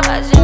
tava